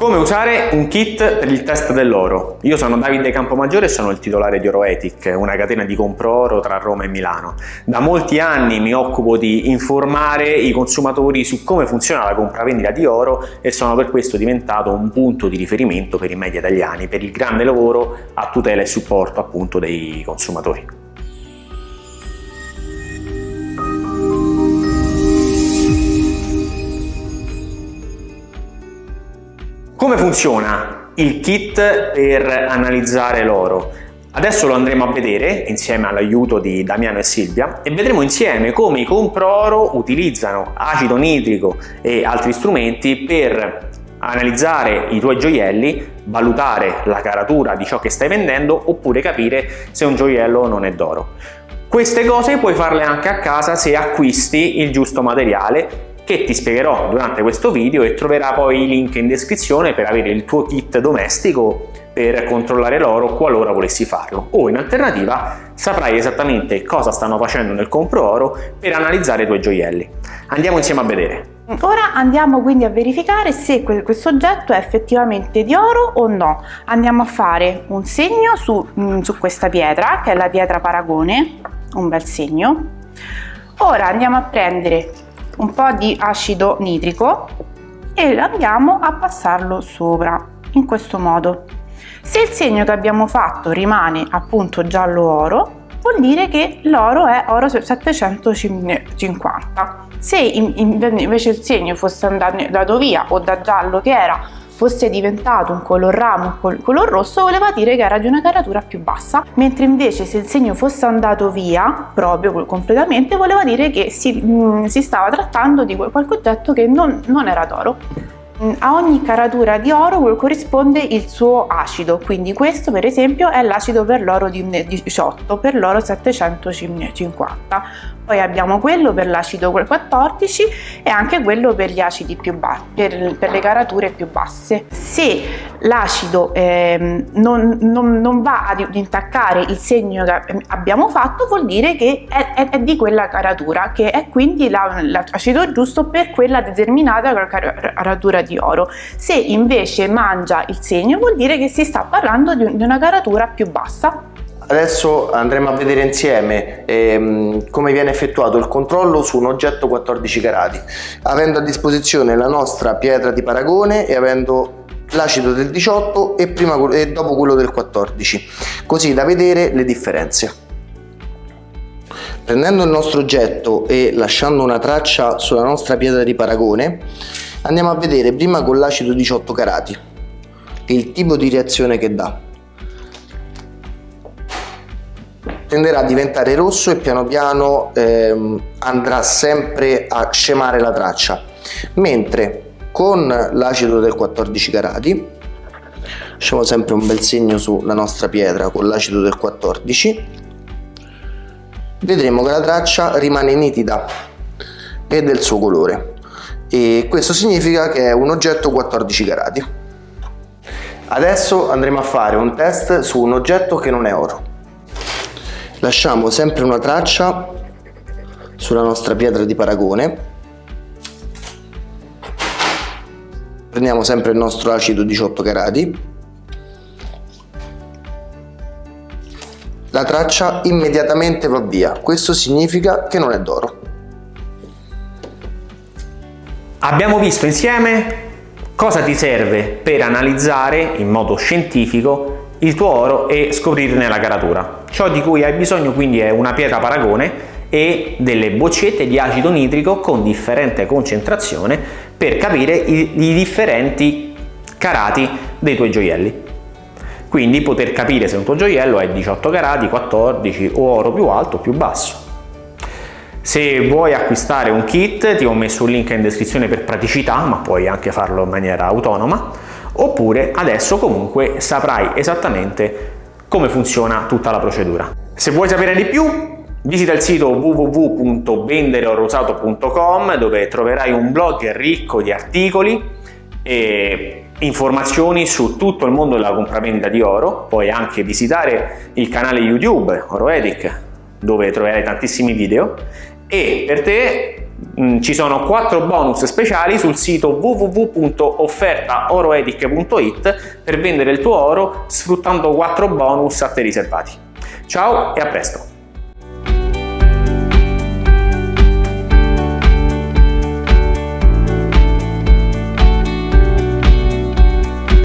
Come usare un kit per il test dell'oro? Io sono Davide Campomaggiore e sono il titolare di Oroetic, una catena di compro oro tra Roma e Milano. Da molti anni mi occupo di informare i consumatori su come funziona la compravendita di oro e sono per questo diventato un punto di riferimento per i media italiani, per il grande lavoro a tutela e supporto appunto dei consumatori. Come funziona il kit per analizzare l'oro? Adesso lo andremo a vedere insieme all'aiuto di Damiano e Silvia e vedremo insieme come i compro-oro utilizzano acido nitrico e altri strumenti per analizzare i tuoi gioielli, valutare la caratura di ciò che stai vendendo oppure capire se un gioiello non è d'oro. Queste cose puoi farle anche a casa se acquisti il giusto materiale che ti spiegherò durante questo video e troverà poi i link in descrizione per avere il tuo kit domestico per controllare l'oro qualora volessi farlo o in alternativa saprai esattamente cosa stanno facendo nel compro oro per analizzare i tuoi gioielli. Andiamo insieme a vedere. Ora andiamo quindi a verificare se questo oggetto è effettivamente di oro o no. Andiamo a fare un segno su, mm, su questa pietra che è la pietra paragone, un bel segno. Ora andiamo a prendere un po' di acido nitrico e andiamo a passarlo sopra in questo modo. Se il segno che abbiamo fatto rimane appunto giallo oro, vuol dire che l'oro è oro 750. Se invece il segno fosse andato via o da giallo che era fosse diventato un color ramo, un color rosso, voleva dire che era di una caratura più bassa, mentre invece se il segno fosse andato via, proprio completamente, voleva dire che si, mh, mm, si stava trattando di qualche oggetto che non, non era d'oro. Mm, a ogni caratura di oro corrisponde il suo acido, quindi questo per esempio è l'acido per l'oro di 18, per l'oro 750 poi abbiamo quello per l'acido 14 e anche quello per gli acidi più bassi, per, per le carature più basse. Se l'acido eh, non, non, non, va ad intaccare il segno che abbiamo fatto vuol dire che è, è, è di quella caratura, che è quindi l'acido la, giusto per quella determinata caratura di oro. Se invece mangia il segno vuol dire che si sta parlando di una caratura più bassa Adesso andremo a vedere insieme ehm, come viene effettuato il controllo su un oggetto 14 carati, avendo a disposizione la nostra pietra di paragone e avendo l'acido del 18 e, prima, e dopo quello del 14, così da vedere le differenze. Prendendo il nostro oggetto e lasciando una traccia sulla nostra pietra di paragone, andiamo a vedere prima con l'acido 18 carati il tipo di reazione che dà. Tenderà a diventare rosso e piano piano ehm, andrà sempre a scemare la traccia. Mentre con l'acido del 14 carati lasciamo sempre un bel segno sulla nostra pietra con l'acido del 14 vedremo che la traccia rimane nitida e del suo colore. E questo significa che è un oggetto 14 carati adesso andremo a fare un test su un oggetto che non è oro lasciamo sempre una traccia sulla nostra pietra di paragone. Prendiamo sempre il nostro acido 18 carati. La traccia immediatamente va via. Questo significa che non è d'oro. Abbiamo visto insieme cosa ti serve per analizzare in modo scientifico il tuo oro e scoprirne la caratura. Ciò di cui hai bisogno quindi è una pietra paragone e delle boccette di acido nitrico con differente concentrazione per capire i, i differenti carati dei tuoi gioielli. Quindi poter capire se un tuo gioiello è 18 carati, 14 o oro più alto o più basso. Se vuoi acquistare un kit ti ho messo un link in descrizione per praticità, ma puoi anche farlo in maniera autonoma oppure adesso comunque saprai esattamente come funziona tutta la procedura. Se vuoi sapere di più visita il sito www.vendereorosato.com dove troverai un blog ricco di articoli e informazioni su tutto il mondo della compravendita di oro, puoi anche visitare il canale YouTube Oroedic dove troverai tantissimi video e per te ci sono 4 bonus speciali sul sito www.offertaoroetic.it per vendere il tuo oro sfruttando 4 bonus a te riservati. Ciao e a presto!